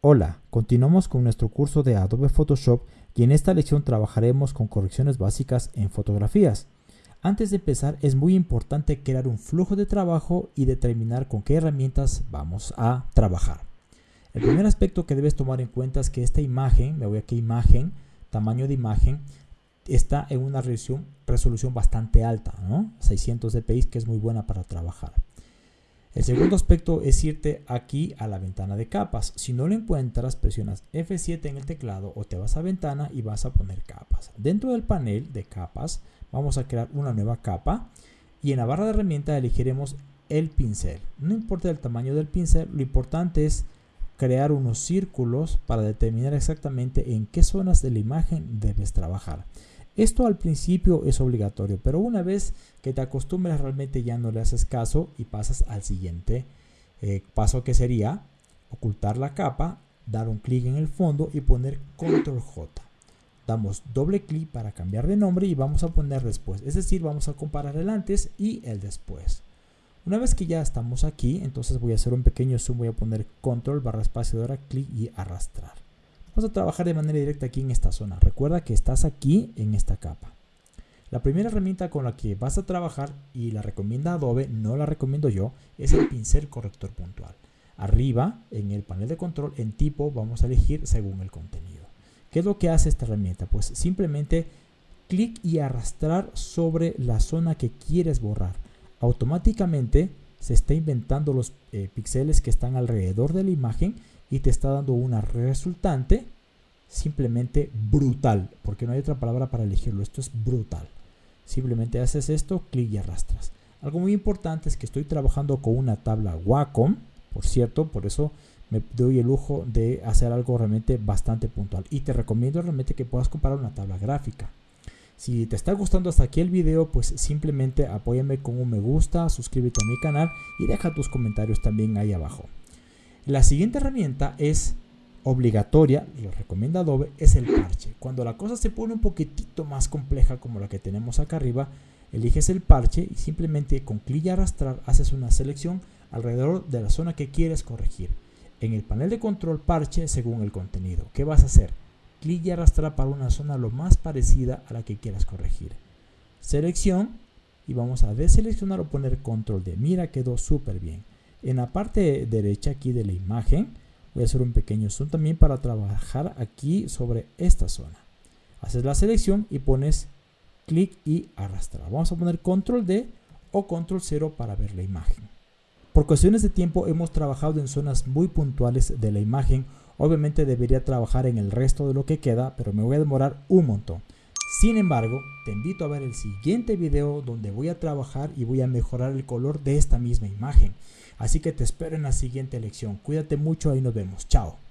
Hola, continuamos con nuestro curso de Adobe Photoshop y en esta lección trabajaremos con correcciones básicas en fotografías. Antes de empezar es muy importante crear un flujo de trabajo y determinar con qué herramientas vamos a trabajar. El primer aspecto que debes tomar en cuenta es que esta imagen, me voy aquí a imagen, tamaño de imagen, está en una resolución, resolución bastante alta, ¿no? 600 dpi que es muy buena para trabajar. El segundo aspecto es irte aquí a la ventana de capas. Si no lo encuentras, presionas F7 en el teclado o te vas a ventana y vas a poner capas. Dentro del panel de capas vamos a crear una nueva capa y en la barra de herramientas elegiremos el pincel. No importa el tamaño del pincel, lo importante es crear unos círculos para determinar exactamente en qué zonas de la imagen debes trabajar. Esto al principio es obligatorio, pero una vez que te acostumbras realmente ya no le haces caso y pasas al siguiente eh, paso que sería ocultar la capa, dar un clic en el fondo y poner control J. Damos doble clic para cambiar de nombre y vamos a poner después, es decir, vamos a comparar el antes y el después. Una vez que ya estamos aquí, entonces voy a hacer un pequeño zoom, voy a poner control barra espaciadora, clic y arrastrar. Vamos a trabajar de manera directa aquí en esta zona. Recuerda que estás aquí en esta capa. La primera herramienta con la que vas a trabajar y la recomienda Adobe, no la recomiendo yo, es el pincel corrector puntual. Arriba, en el panel de control, en tipo, vamos a elegir según el contenido. ¿Qué es lo que hace esta herramienta? Pues simplemente clic y arrastrar sobre la zona que quieres borrar. Automáticamente se está inventando los eh, píxeles que están alrededor de la imagen y te está dando una resultante simplemente brutal, porque no hay otra palabra para elegirlo, esto es brutal. Simplemente haces esto, clic y arrastras. Algo muy importante es que estoy trabajando con una tabla Wacom, por cierto, por eso me doy el lujo de hacer algo realmente bastante puntual. Y te recomiendo realmente que puedas comparar una tabla gráfica. Si te está gustando hasta aquí el video, pues simplemente apóyame con un me gusta, suscríbete a mi canal y deja tus comentarios también ahí abajo. La siguiente herramienta es obligatoria, lo recomienda Adobe, es el parche. Cuando la cosa se pone un poquitito más compleja como la que tenemos acá arriba, eliges el parche y simplemente con clic y arrastrar haces una selección alrededor de la zona que quieres corregir. En el panel de control parche según el contenido. ¿Qué vas a hacer? Clic y arrastrar para una zona lo más parecida a la que quieras corregir. Selección y vamos a deseleccionar o poner control de. Mira, quedó súper bien. En la parte derecha aquí de la imagen voy a hacer un pequeño zoom también para trabajar aquí sobre esta zona. Haces la selección y pones clic y arrastrar. Vamos a poner control D o control 0 para ver la imagen. Por cuestiones de tiempo hemos trabajado en zonas muy puntuales de la imagen. Obviamente debería trabajar en el resto de lo que queda, pero me voy a demorar un montón. Sin embargo, te invito a ver el siguiente video donde voy a trabajar y voy a mejorar el color de esta misma imagen. Así que te espero en la siguiente lección. Cuídate mucho y nos vemos. Chao.